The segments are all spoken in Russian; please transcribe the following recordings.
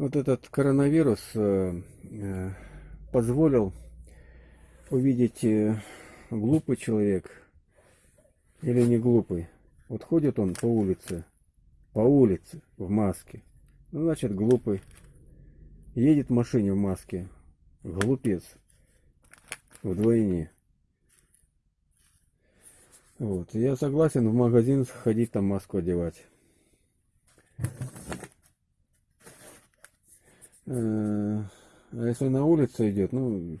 Вот этот коронавирус э, э, позволил увидеть э, глупый человек или не глупый. Вот ходит он по улице, по улице в маске. Ну, значит, глупый. Едет в машине в маске. Глупец. Вдвойне. Вот. Я согласен в магазин ходить там маску одевать. Э, а если на улице идет, ну,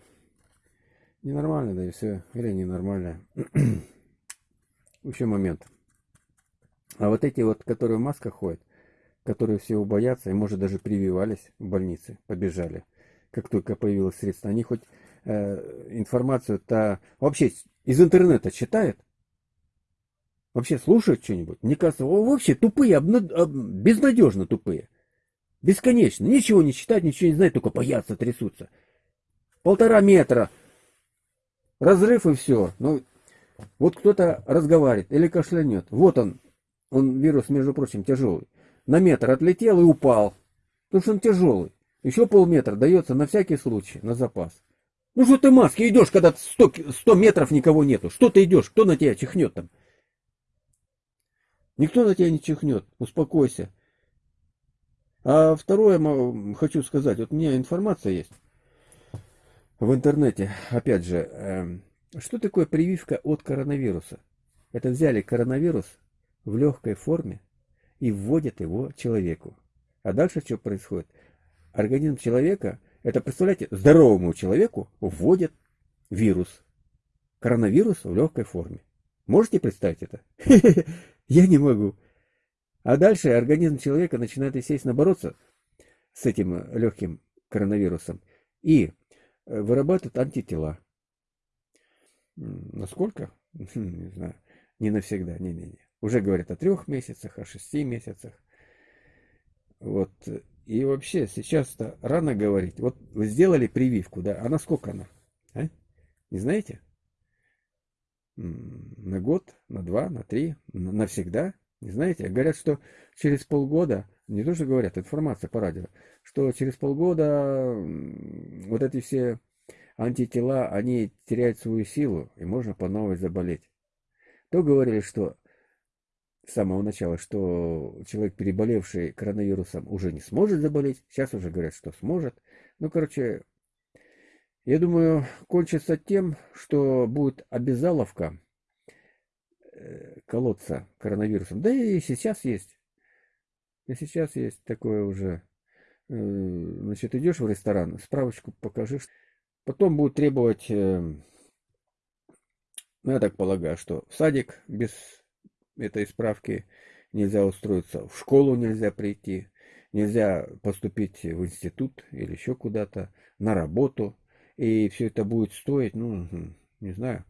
ненормально, да и все. Или ненормально. Еще момент. А вот эти вот, которые в масках ходят, которые все боятся и, может, даже прививались в больнице, побежали, как только появилось средство, они хоть э, информацию-то вообще из интернета читают? Вообще слушают что-нибудь? Мне кажется, вообще тупые, обна... безнадежно тупые. Бесконечно. Ничего не читать, ничего не знать, только боятся, трясутся. Полтора метра. Разрыв и все. Ну, вот кто-то разговаривает или кашлянет. Вот он. Он, вирус, между прочим, тяжелый. На метр отлетел и упал. Потому что он тяжелый. Еще полметра дается на всякий случай, на запас. Ну что ты маски идешь, когда 100, 100 метров никого нету? Что ты идешь? Кто на тебя чихнет там? Никто на тебя не чихнет. Успокойся. А второе хочу сказать. Вот у меня информация есть в интернете. Опять же, эм, что такое прививка от коронавируса? Это взяли коронавирус в легкой форме и вводят его человеку. А дальше что происходит? Организм человека, это, представляете, здоровому человеку вводят вирус. Коронавирус в легкой форме. Можете представить это? Я не могу. А дальше организм человека начинает, естественно, бороться с этим легким коронавирусом и э, вырабатывает антитела. Насколько? Не знаю. Не навсегда, не-не-не. Уже говорят о трех месяцах, о шести месяцах. Вот. И вообще, сейчас-то рано говорить. Вот вы сделали прививку, да? А на сколько она? А? Не знаете? на год, на два, на три, навсегда. Не знаете, говорят, что через полгода, не то, что говорят, информация по радио, что через полгода вот эти все антитела, они теряют свою силу, и можно по новой заболеть. То говорили, что с самого начала, что человек, переболевший коронавирусом, уже не сможет заболеть. Сейчас уже говорят, что сможет. Ну, короче, я думаю, кончится тем, что будет обязаловка колоться коронавирусом. Да и сейчас есть. И сейчас есть такое уже. Э, значит, идешь в ресторан, справочку покажи. Потом будут требовать, э, ну, я так полагаю, что в садик без этой справки нельзя устроиться, в школу нельзя прийти, нельзя поступить в институт или еще куда-то, на работу и все это будет стоить, ну, не знаю.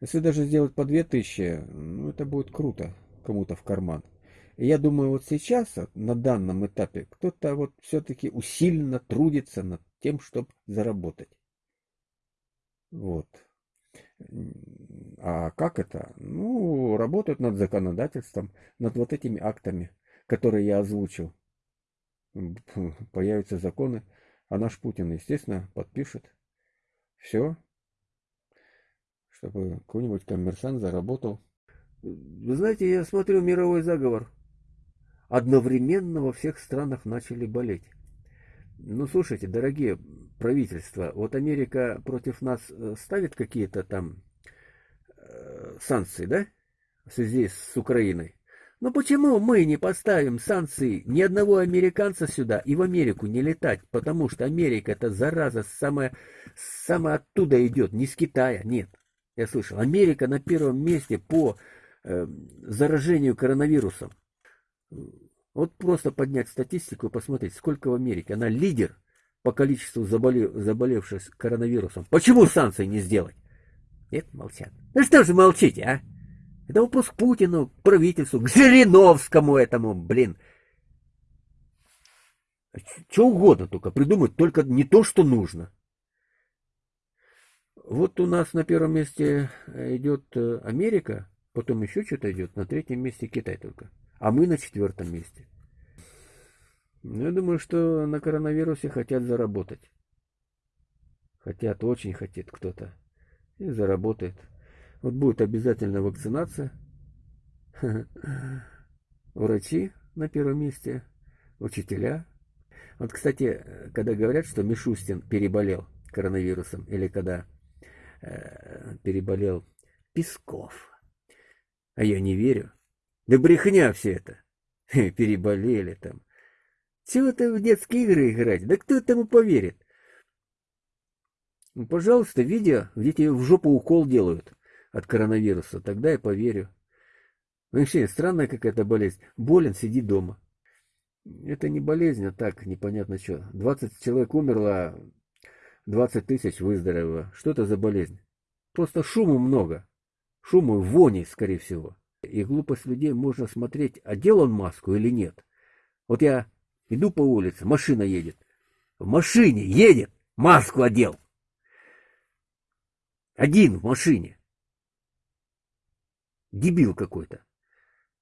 Если даже сделать по 2000, ну, это будет круто кому-то в карман. И я думаю, вот сейчас, на данном этапе, кто-то вот все-таки усиленно трудится над тем, чтобы заработать. Вот. А как это? Ну, работают над законодательством, над вот этими актами, которые я озвучил. Появятся законы, а наш Путин, естественно, подпишет. Все. Чтобы какой-нибудь коммерсант заработал. Вы знаете, я смотрю мировой заговор. Одновременно во всех странах начали болеть. Ну, слушайте, дорогие правительства, вот Америка против нас э, ставит какие-то там э, санкции, да? В связи с Украиной. Но почему мы не поставим санкции ни одного американца сюда и в Америку не летать? Потому что Америка это зараза самая, самая оттуда идет, не с Китая, нет. Я слышал, Америка на первом месте по э, заражению коронавирусом. Вот просто поднять статистику и посмотреть, сколько в Америке. Она лидер по количеству заболев, заболевших коронавирусом. Почему санкции не сделать? Нет, молчат. Ну что же молчите, а? Это вопрос к Путину, к правительству, к Жириновскому этому, блин. Что угодно только придумать, только не то, что нужно. Вот у нас на первом месте идет э, Америка, потом еще что-то идет, на третьем месте Китай только. А мы на четвертом месте. Ну, я думаю, что на коронавирусе хотят заработать. Хотят, очень хотят кто-то. И заработает. Вот будет обязательно вакцинация. Врачи на первом месте. Учителя. Вот, кстати, когда говорят, что Мишустин переболел коронавирусом, или когда э, переболел Песков, а я не верю. Да брехня все это. Переболели там. Чего ты в детские игры играть? Да кто этому поверит? Ну, пожалуйста, видео, где тебе в жопу укол делают от коронавируса, тогда я поверю. Ну, вообще, странная какая-то болезнь. Болен, сиди дома. Это не болезнь, а так, непонятно что. 20 человек умерло, 20 тысяч выздоровело. Что это за болезнь? Просто шуму много. Шуму вони, скорее всего. И глупость людей можно смотреть, одел он маску или нет. Вот я иду по улице, машина едет. В машине едет, маску одел. Один в машине. Дебил какой-то.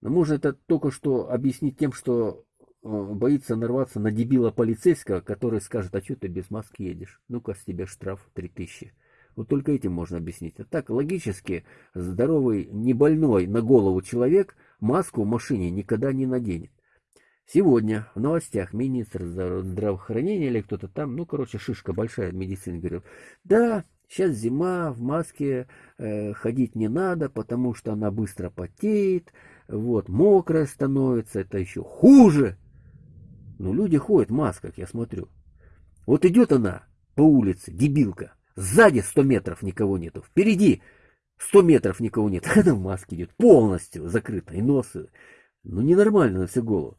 Но можно это только что объяснить тем, что боится нарваться на дебила полицейского, который скажет, а что ты без маски едешь? Ну-ка, с тебя штраф 3000. Вот только этим можно объяснить. А так, логически, здоровый, не больной на голову человек маску в машине никогда не наденет. Сегодня в новостях министр здравоохранения или кто-то там, ну, короче, шишка большая медицина говорил, да, Сейчас зима, в маске э, ходить не надо, потому что она быстро потеет, вот, мокрая становится, это еще хуже. Но люди ходят в масках, я смотрю. Вот идет она по улице, дебилка, сзади 100 метров никого нету, впереди 100 метров никого нет, она в маске идет, полностью закрыта, и нос, ну ненормально на всю голову.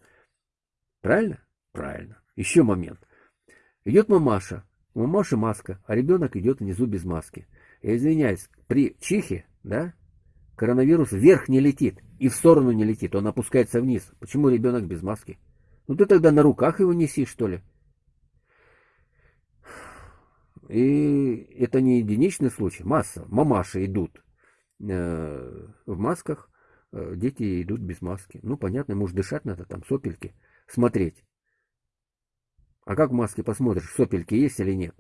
Правильно? Правильно. Еще момент. Идет мамаша, у мамаши маска, а ребенок идет внизу без маски. Я извиняюсь, при чихе, да, коронавирус вверх не летит и в сторону не летит, он опускается вниз. Почему ребенок без маски? Ну ты тогда на руках его неси, что ли? И это не единичный случай, масса. Мамаши идут э, в масках, э, дети идут без маски. Ну, понятно, может дышать надо, там сопельки, смотреть. А как в маске посмотришь, сопельки есть или нет?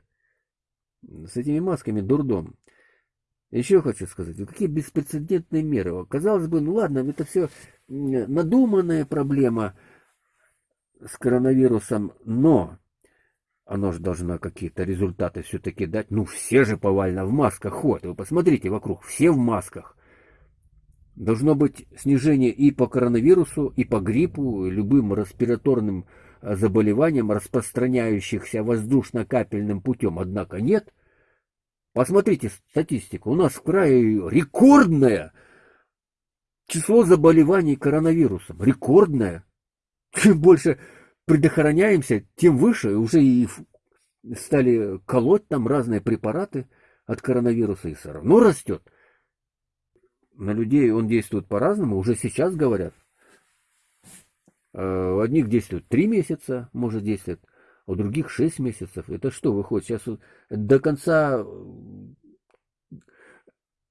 С этими масками дурдом. Еще хочу сказать, какие беспрецедентные меры. Казалось бы, ну ладно, это все надуманная проблема с коронавирусом, но оно же должно какие-то результаты все-таки дать. Ну, все же повально в масках ходят. Вы посмотрите вокруг, все в масках. Должно быть снижение и по коронавирусу, и по гриппу, и любым респираторным заболеваниям, распространяющихся воздушно-капельным путем, однако нет. Посмотрите статистику. У нас в крае рекордное число заболеваний коронавирусом. Рекордное. Чем больше предохраняемся, тем выше. Уже и стали колоть там разные препараты от коронавируса и все равно растет. На людей он действует по-разному, уже сейчас говорят. Э, у одних действует 3 месяца, может действовать, а у других 6 месяцев. Это что выходит? Сейчас до конца э,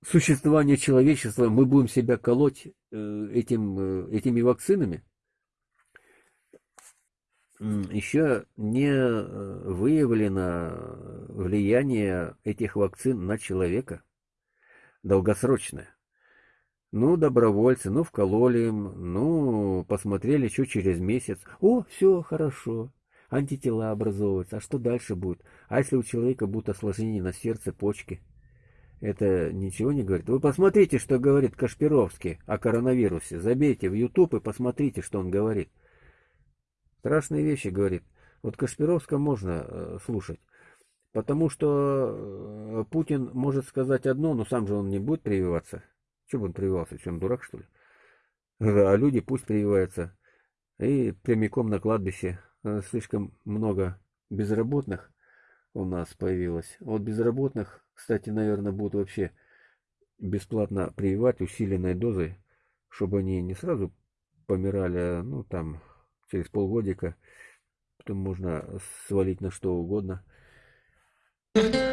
существования человечества мы будем себя колоть э, этим, этими вакцинами? Еще не выявлено влияние этих вакцин на человека долгосрочное. Ну, добровольцы, ну, вкололи им, ну, посмотрели, что через месяц. О, все, хорошо, антитела образовываются. А что дальше будет? А если у человека будут осложнения на сердце, почки? Это ничего не говорит. Вы посмотрите, что говорит Кашпировский о коронавирусе. Забейте в YouTube и посмотрите, что он говорит. Страшные вещи говорит. Вот Кашпировска можно э, слушать. Потому что э, Путин может сказать одно, но сам же он не будет прививаться. Чего бы он прививался? Он дурак, что ли? А люди пусть прививаются. И прямиком на кладбище. Э, слишком много безработных у нас появилось. Вот безработных, кстати, наверное, будут вообще бесплатно прививать усиленной дозой, чтобы они не сразу помирали, а, ну, там, через полгодика. Потом можно свалить на что угодно. Thank you.